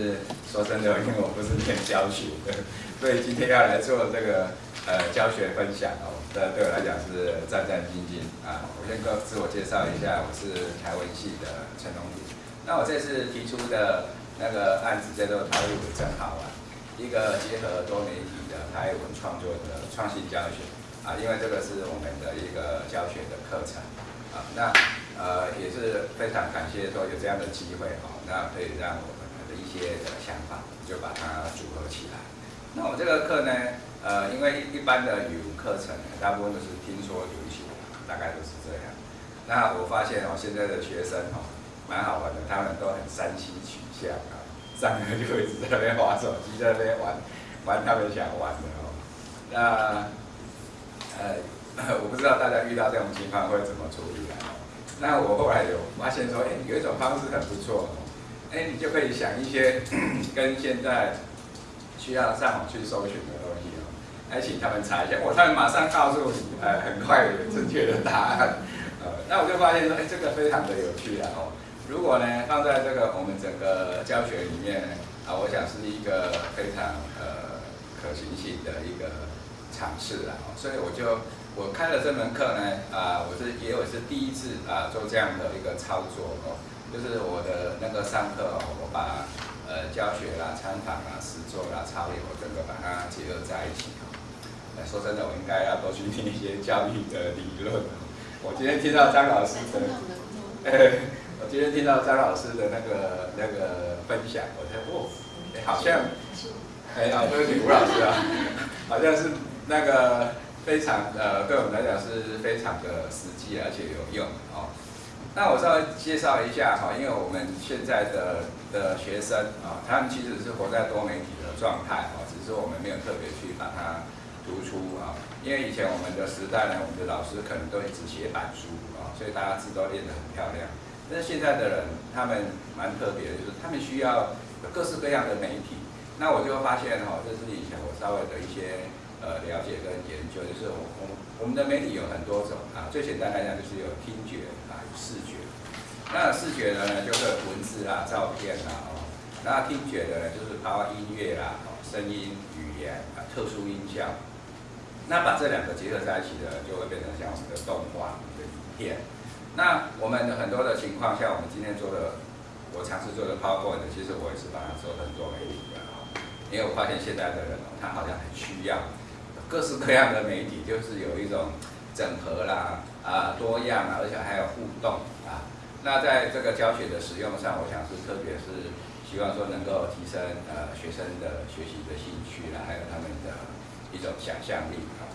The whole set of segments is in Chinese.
是说真的，因为我不是念教学的，所以今天要来做这个呃教学分享哦，这对我来讲是战战兢兢啊。我先个自我介绍一下，我是台文系的陈龙鼎。那我这次提出的那个案子叫做台语真好玩，一个结合多媒体的台文创作的创新教学啊，因为这个是我们的一个教学的课程。啊，那呃也是非常感谢说有这样的机会哦，那可以让我们的一些的想法就把它组合起来。那我这个课呢，呃，因为一般的语文课程呢大部分都是听说读写，大概都是这样。那我发现哦，现在的学生哦，蛮好玩的，他们都很山西取向啊，上课就一直在那边玩手机，在那边玩玩他们想玩的哦。那呃。我不知道大家遇到这种情况会怎么处理啊？那我后来有发现说，哎，有一种方式很不错，哎，你就可以想一些 跟现在需要上网去搜寻的东西哦，来请他们查一下，我他们马上告诉你，呃，很快正确的答案。呃，那我就发现说，哎，这个非常的有趣啊！哦，如果呢放在这个我们整个教学里面啊，我想是一个非常呃可行性的一个尝试啊，所以我就。我开了这门课呢，啊，我是也有是第一次啊做这样的一个操作哦，就是我的那个上课哦，我把呃教学啦、参访啦、实作啦、操练，我整个把它结合在一起哦。说真的，我应该要多去听一些教育的理论。我今天听到张老师的，我今天听到张老师的那个那个分享，我才哦，好像，哎啊，对不起吴老师啊，好像是那个。非常呃，对我们来讲是非常的实际而且有用哦。那我稍微介绍一下哈，因为我们现在的的学生啊，他们其实是活在多媒体的状态哦，只是我们没有特别去把它突出啊。因为以前我们的时代呢，我们的老师可能都一直写板书啊，所以大家字都练得很漂亮。但是现在的人，他们蛮特别的，就是他们需要各式各样的媒体。那我就发现哈，这是以前我稍微的一些。呃，了解跟研究，就是我我我们的媒体有很多种啊，最简单来讲就是有听觉啊，有视觉。那视觉的呢，就是文字啦、照片啦哦。那听觉的呢，就是包括音乐啦、声音、语言啊、特殊音效。那把这两个结合在一起的，就会变成像我们的动画、的影片。那我们的很多的情况，像我们今天做的，我尝试做的 PowerPoint，其实我也是把它做很多媒体的哦，因为我发现现在的人哦，他好像很需要。各式各样的媒体，就是有一种整合啦，啊，多样啊，而且还有互动啊。那在这个教学的使用上，我想是特别是希望说能够提升呃学生的学习的兴趣啦，还有他们的一种想象力啊。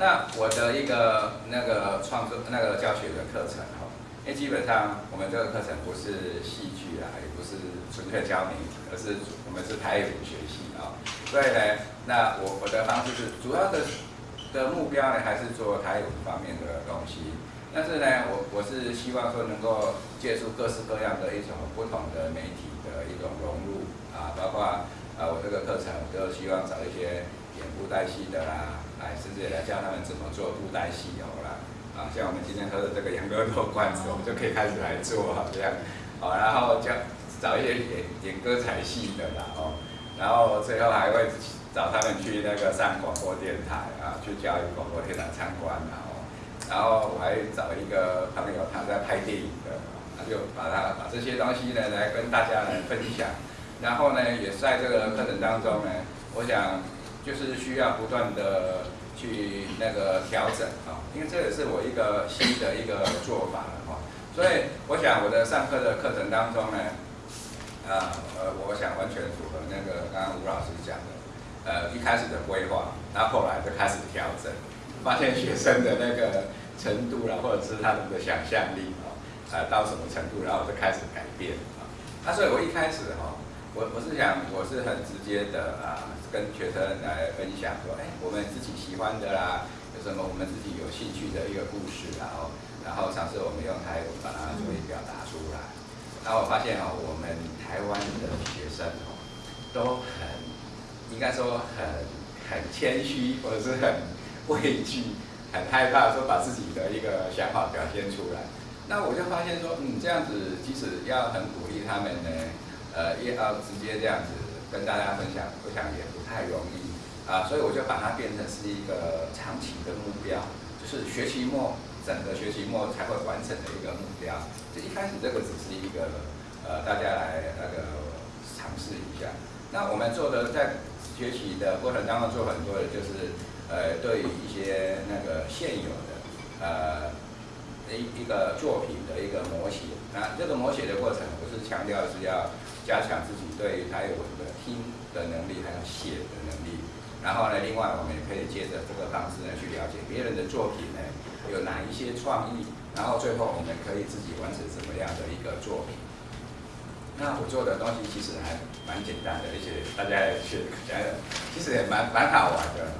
那我的一个那个创作那个教学的课程哈，因为基本上我们这个课程不是戏剧啊，也不是纯粹教媒体，而是我们是台语学系。所以呢，那我我的方式是主要的的目标呢，还是做台语方面的东西。但是呢，我我是希望说能够借助各式各样的一种不同的媒体的一种融入啊，包括啊我这个课程就希望找一些演布袋戏的啦，来甚至来教他们怎么做布袋戏哦啦。啊，像我们今天喝的这个养乐多罐子，我们就可以开始来做好这样。好，然后教找一些演演歌彩戏的啦哦。然后最后还会找他们去那个上广播电台啊，去教育广播电台参观然后，然后我还找一个朋友他在拍电影的，他就把他把这些东西呢来跟大家来分享。然后呢，也在这个课程当中呢，我想就是需要不断的去那个调整啊，因为这也是我一个新的一个做法了哈。所以我想我的上课的课程当中呢。啊，呃，我想完全符合那个刚刚吴老师讲的，呃，一开始的规划，那后来就开始调整，发现学生的那个程度啦，或者是他们的想象力哦，呃，到什么程度，然后就开始改变啊。那所以我一开始哈，我我是想，我是很直接的啊，跟学生来分享说，哎，我们自己喜欢的啦，有什么我们自己有兴趣的一个故事，然后，然后尝试我们用台语把它做一表达出来。然后我发现哦，我们台湾的学生哦，都很应该说很很谦虚，或者是很畏惧、很害怕说把自己的一个想法表现出来。那我就发现说，嗯，这样子即使要很鼓励他们呢，呃，也要直接这样子跟大家分享，我想也不太容易啊，所以我就把它变成是一个长期的目标，就是学期末整个学期末才会完成的一个目标。就一开始这个只是一个呃，大家来那个尝试一下。那我们做的在学习的过程当中做很多的，就是呃，对于一些那个现有的呃。一一个作品的一个模写，那这个模写的过程，我是强调是要加强自己对台文的听的能力，还有写的能力。然后呢，另外我们也可以借着这个方式呢，去了解别人的作品呢，有哪一些创意。然后最后我们可以自己完成什么样的一个作品。那我做的东西其实还蛮简单的，而且大家也去觉得其实也蛮蛮好玩的。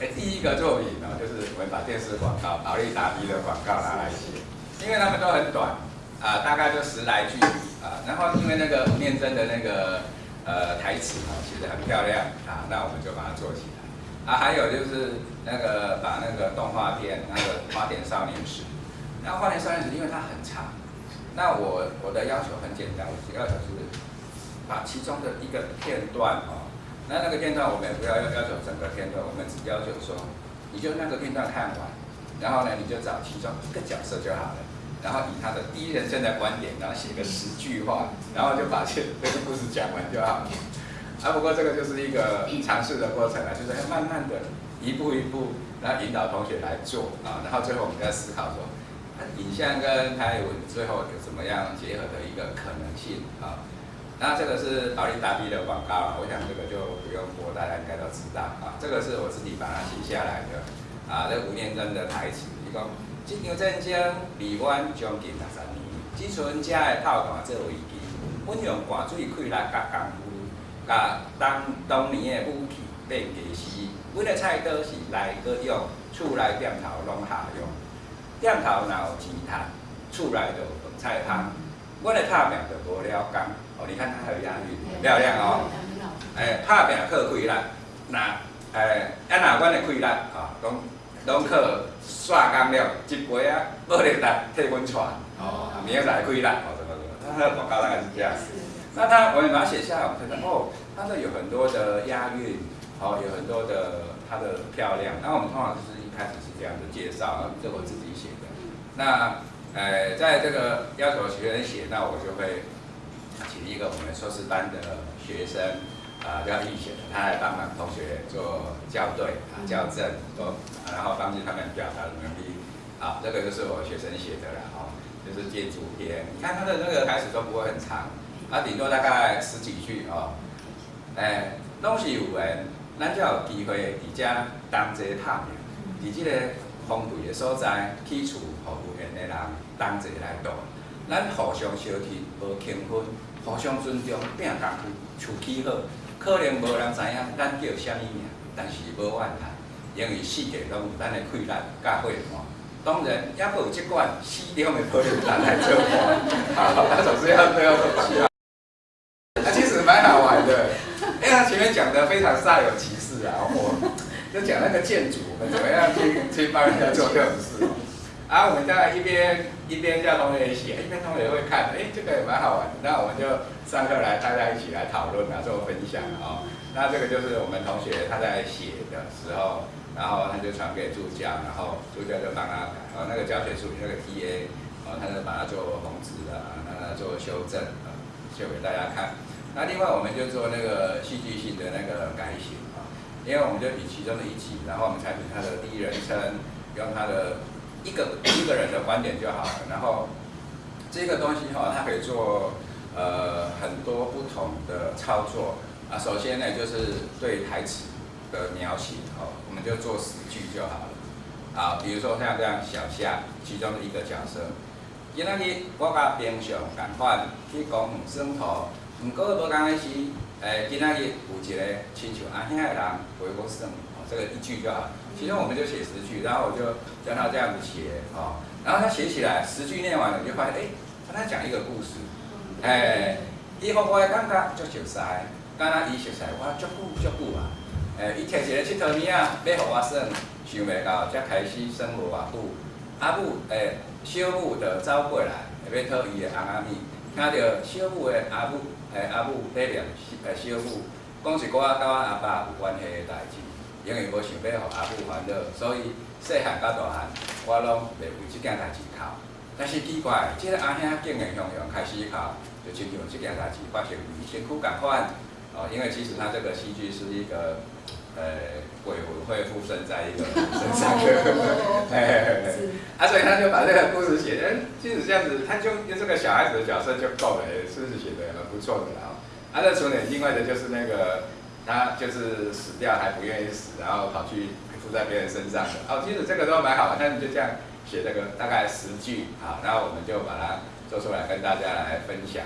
哎，第一个作品呢，就是我们把电视广告、保利达 B 的广告拿来写，因为他们都很短，啊，大概就十来句，啊，然后因为那个吴念真的那个呃台词啊，其实很漂亮，啊，那我们就把它做起来。啊，还有就是那个把那个动画片那个《花田少年时》，那《花田少年时》因为它很长，那我我的要求很简单，我要求是把其中的一个片段哦。那那个片段我们也不要要要求整个片段，我们只要求说，你就那个片段看完，然后呢你就找其中一个角色就好了，然后以他的第一人称的观点，然后写个十句话，然后就把这这个故事讲完就好了。啊，不过这个就是一个尝试的过程啊，就是要慢慢的一步一步，然后引导同学来做啊，然后最后我们在思考说，影像跟台文最后有怎么样结合的一个可能性啊。那这个是保利达 B 的广告了，我想这个就不用播，大家应该都知道啊。这个是我自己把它写下来的啊，这吴念真的台词，伊讲：这场战争离阮将近六十年，只剩家的炮弹作为基，阮用汗水开力甲功夫，甲当当年的武器变技师，阮的菜刀是来个用，厝内店头拢下用，店头若有钱赚，厝内就有饭菜汤，阮的拍拼就无了工。哦，你看它还有押韵，漂亮哦。哎，拍拼靠开力，那哎，啊那阮的开力啊，拢拢靠刷工了，一杯啊，无力来替温泉。哦，明仔载开啦，哦，什么什么，它的广告大概是这样。那他，我们把它写下来，我们看到哦，它的有很多的押韵，哦，有很多的它的漂亮。那我们通常就是一开始是这样的介绍，这我自己写的。那，呃，在这个要求学生写，那我就会。请一个我们硕士班的学生，啊，叫易贤，他来帮忙同学做校对啊、校正，都，然后帮助他们表达的能力。啊，这个就是我学生写的了，哦，就是建筑篇。你看他的那个开始都不会很长，啊，顶多大概十几句哦。哎，拢是有缘，咱才有机会伫遮同齐探命，伫这个荒废的所在，起厝服务员的人同齐来住。咱互相相听，无轻分，互相尊重，拼功夫，厝起好。可能无人知影咱叫啥物名，但是无怨叹，因为世界拢有咱的困难甲伙伴。当然，也有即款死中的朋友来做伴。好，他总是要都要过去啊。啊，其实蛮好玩的，因为他前面讲的非常煞有其事啊，我就讲那个建筑，我们怎么样去去帮人家做这种事。啊，我们在一边一边叫同学写，一边同学会看，哎，这个也蛮好玩。那我们就上课来，大家一起来讨论啊，做分享啊。那这个就是我们同学他在写的时候，然后他就传给助教，然后助教就帮他改。哦，那个教学书那个 TA，哦，他就把它做红字啊，让他做修正啊，秀给大家看。那另外我们就做那个戏剧性的那个改写啊，因为我们就以其中的一集，然后我们采取他的第一人称，用他的。一个一个人的观点就好了，然后这个东西哈，它可以做呃很多不同的操作啊。首先呢，就是对台词的描写哦，我们就做十句就好了啊。比如说像这样小夏其中的一个角色，今天我甲平常共款去公园耍土，毋过无讲的是，诶，今天有一个亲像阿兄的人陪我耍。这个一句就好，其中我们就写十句，然后我就教他这样子写，哦，然后他写起来，十句念完了，你就发现，哎，他在讲一个故事，哎，伊互我的感觉足熟悉，敢若伊熟悉我足久足久啊，诶，伊摕一个佚佗物仔要互我耍，想袂到才开始生活偌久，啊，阿母哎，小母就走过来，要讨伊的翁仔米，听到小母的阿母哎阿母在念哎小母，讲是我甲我阿爸有关系的代志，因为无想要互阿母烦恼，所以细汉到大汉，我拢袂为即件代志哭。但是奇怪，即个阿兄竟然向阳开始哭，就亲像即件代志发生于身躯共款。哦，因为其实他这个戏剧是一个。呃，鬼魂会附身在一个身上，哎，啊，所以他就把这个故事写，哎，即使这样子，他就用这个小孩子的角色就够了，是不是写的很不错的啦？啊，那除了另外的就是那个他就是死掉还不愿意死，然后跑去附在别人身上，哦，其实这个都蛮好，那你就这样写这个大概十句啊，然后我们就把它做出来跟大家来分享。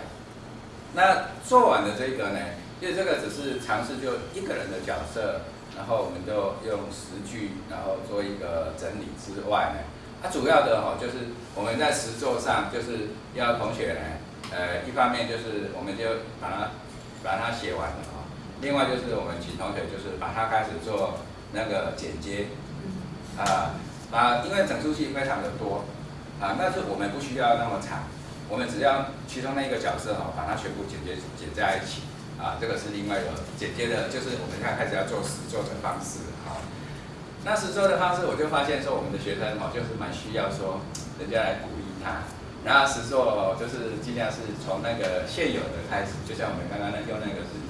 那做完的这个呢，其实这个只是尝试就一个人的角色。然后我们就用十句，然后做一个整理之外呢，它主要的哈就是我们在实作上就是要同学呢，呃，一方面就是我们就把它把它写完了，另外就是我们请同学就是把它开始做那个剪接，啊，把因为整出戏非常的多，啊，但是我们不需要那么长，我们只要其中那一个角色哈，把它全部剪接剪在一起。啊，这个是另外一个剪接的，就是我们看开始要做实做的方式啊。那实做的方式，我就发现说，我们的学生哦，就是蛮需要说人家来鼓励他。然后实做就是尽量是从那个现有的开始，就像我们刚刚那用那个是已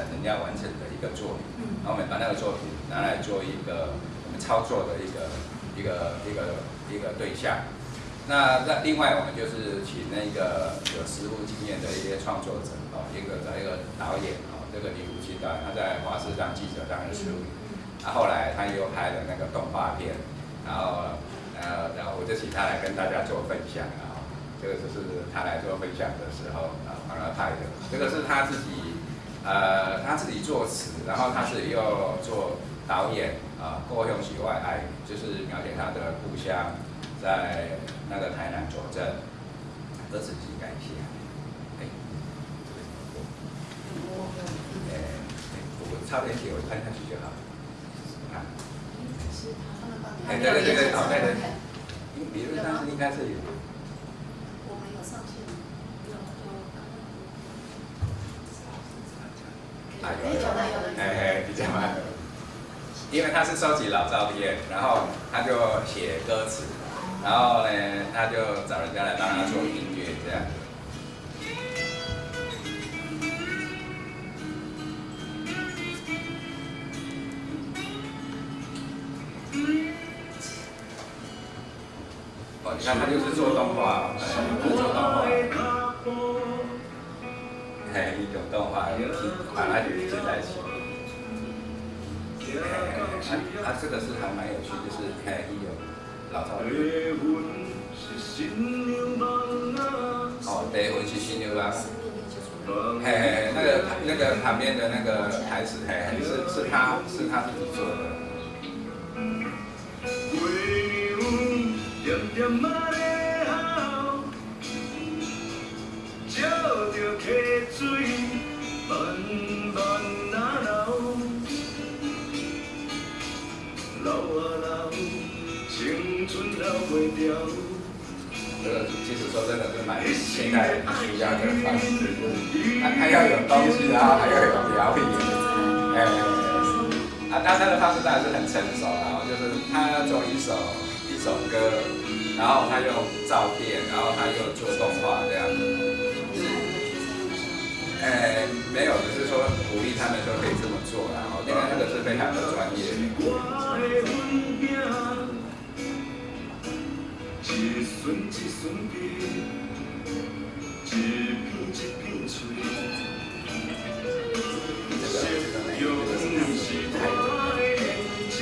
人家完成的一个作品，然后我们把那个作品拿来做一个我们操作的一个一个一个一个对象。那那另外我们就是请那个有实务经验的一些创作者哦，一个找一个导演哦，这个李武清导演，他在华视当记者当十五年，他后来他又拍了那个动画片，然后呃然后我就请他来跟大家做分享啊，这个就是他来做分享的时候啊帮他拍的，这个是他自己呃他自己作词，然后他自己又做导演啊，过用喜外爱，就是描写他的故乡。在那个台南左镇，歌词机改一下，哎？哎，我差点写，我看下去就好。看。哎，对对对对，好，对对。理论上是应该是有。我没有上线。啊，有有。哎哎，比较慢。因为他是收集老照片，然后他就写歌词。然后呢，他就找人家来帮他做音乐，这样。哦，你看他就是做动画，哎，做动画。哎，一种动画，有听，把它连接在一起。哎，他这个是还蛮有趣，就是哎，一有。老早。哦，对，我是新牛郎。嘿嘿，那个那个旁边的那个台词，嘿嘿，是是他是他自己做的。这个其实说真的是蛮现代需要的方式，他他要有东西，然后还要有表演，哎，啊，他他的方式当然是很成熟了，就是他要做一首一首歌，然后他用照片，然后他又做动画这样子，哎，没有，只是说鼓励他们说可以这么做，然后因为那个是非常的专业。一寸一寸皮，一片一片脆。信用是我的根基，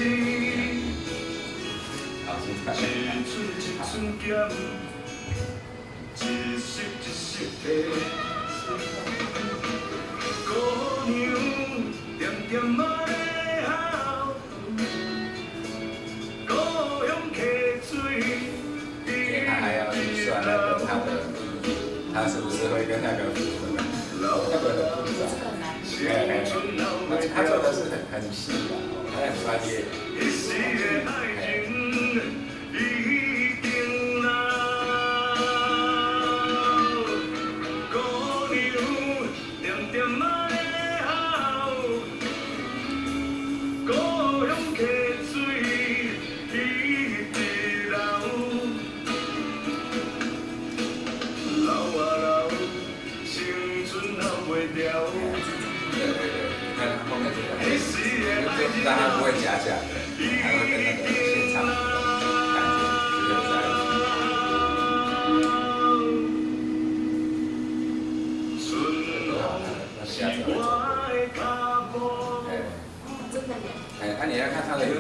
一寸一寸咸，一息一息的。姑娘点点仔他是不是会跟那个符合？那个很复杂，哎哎，他做的是很很细的，他很专业。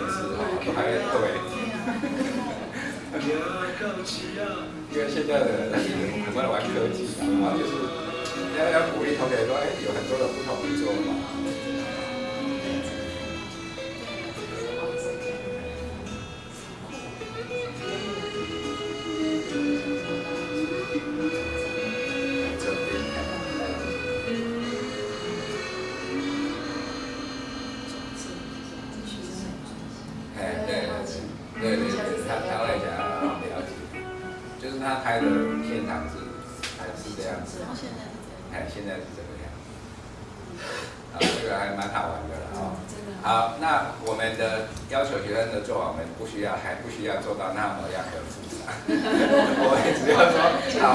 是，都还对。因为现在的人很多人玩科技啊，然后就是要要鼓励同学说，哎，有很多的不同的做法。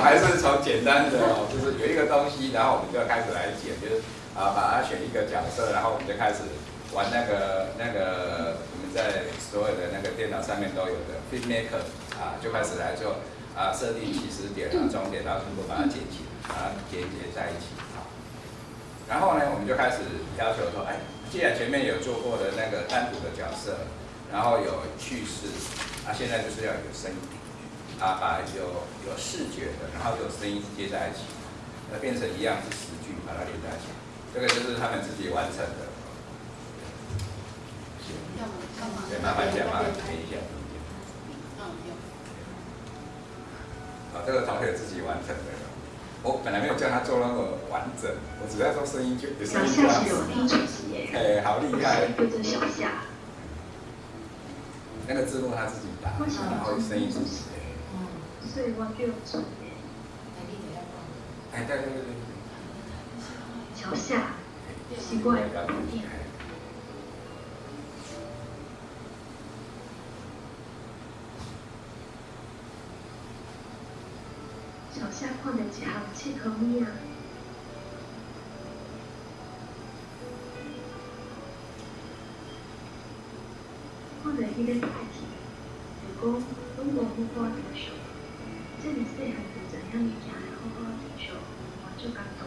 还是从简单的哦，就是有一个东西，然后我们就开始来剪，就是啊，把它选一个角色，然后我们就开始玩那个那个我们在所有的那个电脑上面都有的 FitMaker 啊，就开始来做啊，设定起始点啊、终点，然后全部把它剪起，把它连接在一起啊。然后呢，我们就开始要求说，哎，既然前面有做过的那个单独的角色，然后有叙事，啊，现在就是要有声音，啊，把有有视觉的，然后有声音接在一起，那变成一样是十句，把它连在一起。这个就是他们自己完成的。行，要么干嘛？对，麻烦一下，麻烦填一下。啊，这个同学自己完成的。我本来没有叫他做那么完整，我只要做声音就有声小音就好夏是有听主席耶，哎，好厉害！对着小夏，那个字幕他自己打，然后声音自己。所以我就准耶。来，你得要帮。哎，对对对对对。小夏，奇怪，小夏看到一项切口物啊，看到迄个代志，就讲拢无好好着想，这个细汉就知影物件要好好着想，我就感动。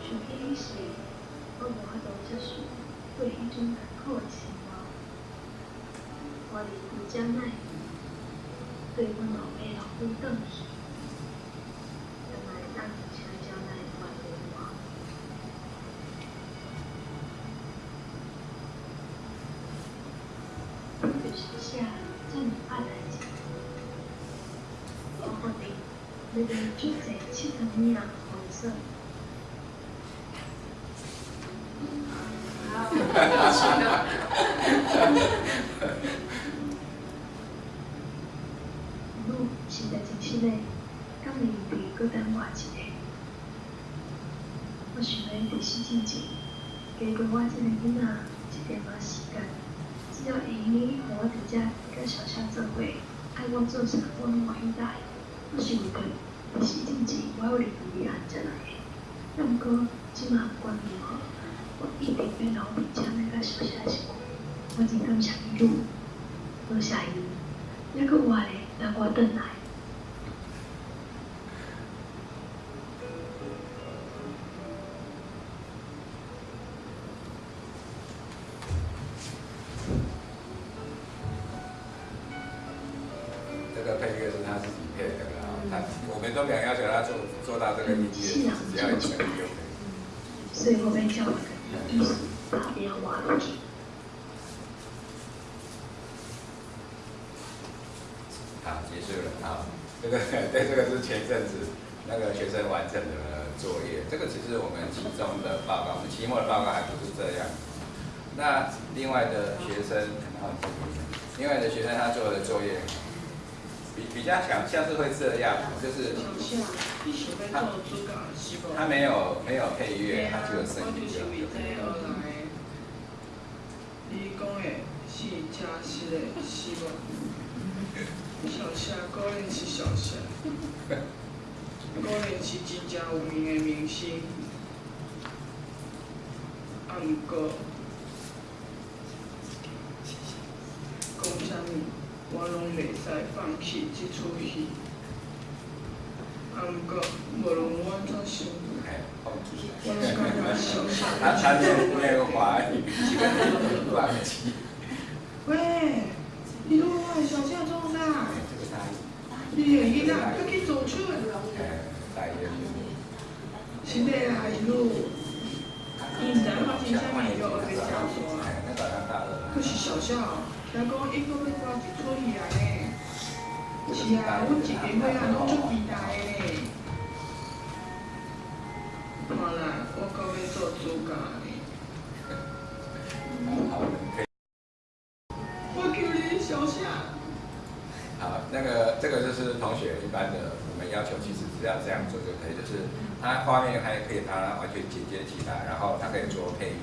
想起迄时，我无法度接受对迄种艰苦的生活，我离开家内，对阮老爸老母转去，原来当请家内管理我。就是写这么爱代志，我决定要练足济七十名红色。路实在真实嘞，敢会比搁等我一个？我想要伫死之前，加过我这个囡仔一点仔时间，只要会用互我伫遮甲小夏做伙，爱我做啥我拢愿意。我想过，伫死之前我要离开汉才来的。毋过，即马不管如何，我一定要留伫遮来甲小夏一起。我真感谢你，多谢伊，还佫活咧，让我等来。们期中的报告，我们期末的报告还不是这样。那另外的学生，然后另外的学生他做的作业，比比较强像是会这样，就是他他没有没有配乐，他只有声音就就可以了。你讲的是真实的，是无？小夏果然是小夏，果然是真正有名的明星。啊，啊毋过，讲啥物，我拢袂使放弃即出戏。啊毋过，无论我怎想。我拢感觉小他小。他念那个华语，忘记。喂，你拢我的小姐做啥？你的囡仔要去做出，哎，大意的是要来路。伊毋知影发生啥物，就学要教唆啊。可是小小，听讲伊搁要挂一出戏啊呢。是啊，阮一边尾仔拢足期待的呢。看来我搁要做主角呢。好，可以。我求你小小。好，那个这个就是同学一般的，我们要。求其实只要。这样做就可以，就是它画面还可以它完全剪接起来，然后它可以做配音。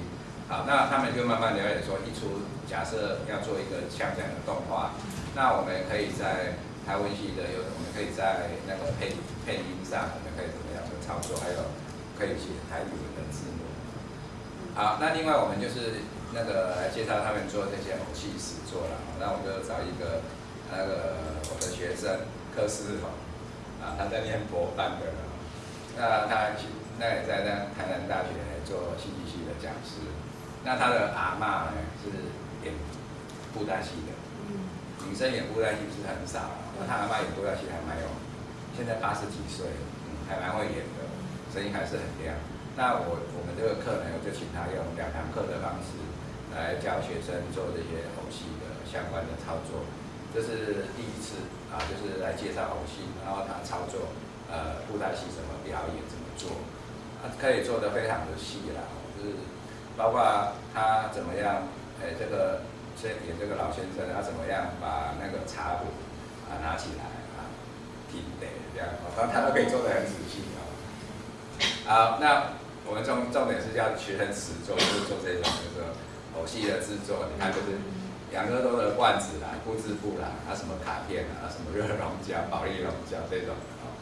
好，那他们就慢慢了解说，一出假设要做一个像这样的动画，那我们可以在台文系的有，我们可以在那个配配音上，我们可以怎么样的操作，还有可以写台语文的字幕。好，那另外我们就是那个来介绍他们做这些偶戏实作了，那我就找一个。那个我的学生柯思宏啊，他在念博班的，那他那也在那台南大学做戏剧系的讲师。那他的阿嬷呢是演布袋戏的，女生演布袋戏是很少，那他阿妈演布袋戏还蛮有，现在八十几岁，还蛮会演的，声音还是很亮。那我我们这个课呢，我就请他用两堂课的方式来教学生做这些偶戏的相关的操作。这是第一次啊，就是来介绍偶戏，然后他操作呃布袋戏怎么表演，怎么做，啊可以做得非常的细啦，就是包括他怎么样，哎这个先演这个老先生，他怎么样把那个茶壶啊拿起来啊挺得这样，他他都可以做得很仔细啊。好，那我们重重点是要学很实做，就是做这种就是偶戏的制作，你看就是。两个多的罐子啦、布织布啦，啊什么卡片啊、什么热熔胶、保利龙胶这种啊，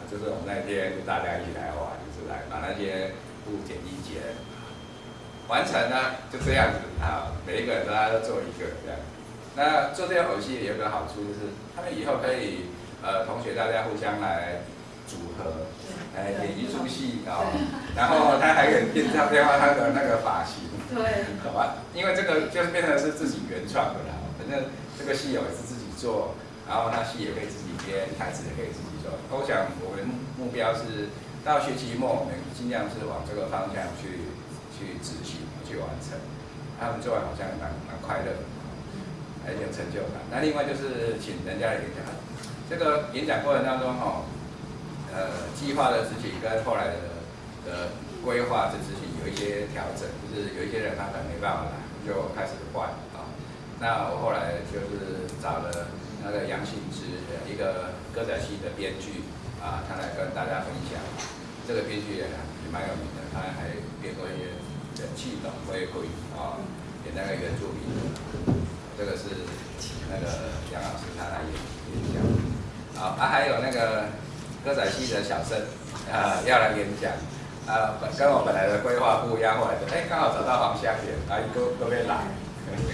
啊就是我们那天大家一起来玩，就是来把那些布剪一剪，完成呢就这样子啊，每一个人大家都做一个这样。那做这个偶戏有个好处就是，他们以后可以呃同学大家互相来组合，来演一出戏啊，然后他还可以变变化他的那个发型。对，好吧，因为这个就是变成是自己原创的啦。反正这个戏也是自己做，然后他戏也可以自己编，台词也可以自己做。我想我们目标是到学期末，我们尽量是往这个方向去去执行、去完成。他们做完好像蛮蛮快乐的，很有成就感。那另外就是请人家来演讲，这个演讲过程当中哈，呃，计划的执行跟后来的的规划的执行。有一些调整，就是有一些人他可能没办法来，就开始换啊。那我后来就是找了那个杨信之，一个歌仔戏的编剧啊，他来跟大家分享。这个编剧也也蛮有名的，他还编过一些《气动回归》啊，给那个原住民。这个是那个杨老师他来演演讲。好，啊还有那个歌仔戏的小生啊，要来演讲。啊，跟我本来的规划不一样，后来就哎刚好找到黄香莲，啊都都没来，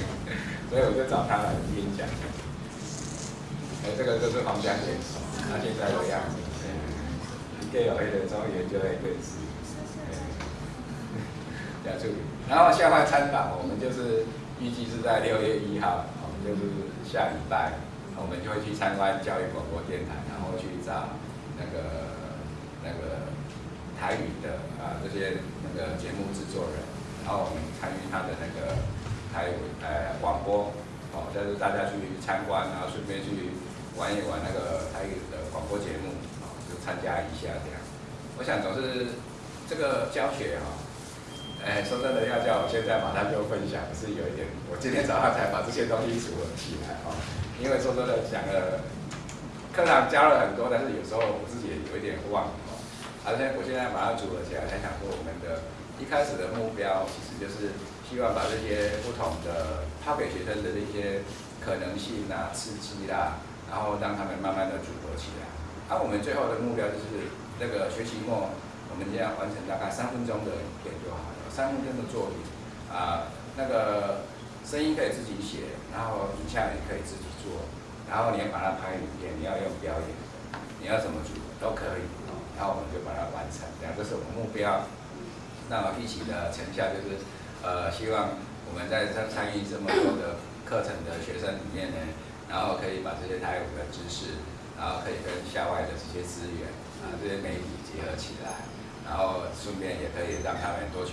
所以我就找他来演讲。哎，这个就是黄香莲，他现在的样子，一个有黑的中研究黑对子，讲助理。然后下块参访，我们就是预计是在六月一号，我们就是下礼拜，我们就会去参观教育广播电台，然后去找那个那个。台语的啊，这些那个节目制作人，然后我们参与他的那个台语呃广播，哦，就是大家去参观，然后顺便去玩一玩那个台语的广播节目，哦，就参加一下这样。我想总是这个教学哈，哎，说真的要叫我现在马上就分享，是有一点，我今天早上才把这些东西组合起来哦，因为说真的讲了，课堂教了很多，但是有时候我自己也有一点忘哦。而且我现在把它组合起来，才想说我们的一开始的目标，其实就是希望把这些不同的抛给学生的那些可能性啊、刺激啦，然后让他们慢慢的组合起来。而我们最后的目标就是那个学期末，我们要完成大概三分钟的影片就好，三分钟的作品，啊，那个声音可以自己写，然后影像也可以自己做，然后你要把它拍影片，你要用表演，你要怎么组都可以，然后我们就把它完成，两个是我们目标。那么一起的成效就是，呃，希望我们在参参与这么多的课程的学生里面呢，然后可以把这些台舞的知识，然后可以跟校外的这些资源啊这些媒体结合起来，然后顺便也可以让他们多去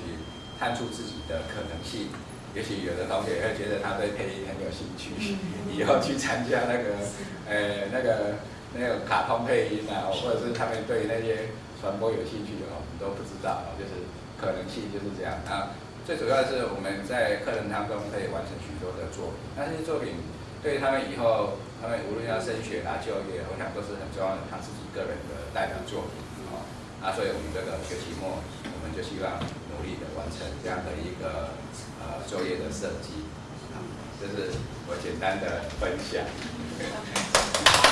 探出自己的可能性。也许有的同学会觉得他对配音很有兴趣，以后去参加那个，呃，那个那个卡通配音啊，或者是他们对那些传播有兴趣的，我们都不知道，就是可能性就是这样。啊最主要是我们在课程当中可以完成许多的作品，那这些作品对他们以后，他们无论要升学啊、就业，我想都是很重要的，他自己个人的代表作品啊，所以我们这个学期末，我们就希望努力的完成这样的一个呃作业的设计。啊，这是我简单的分享。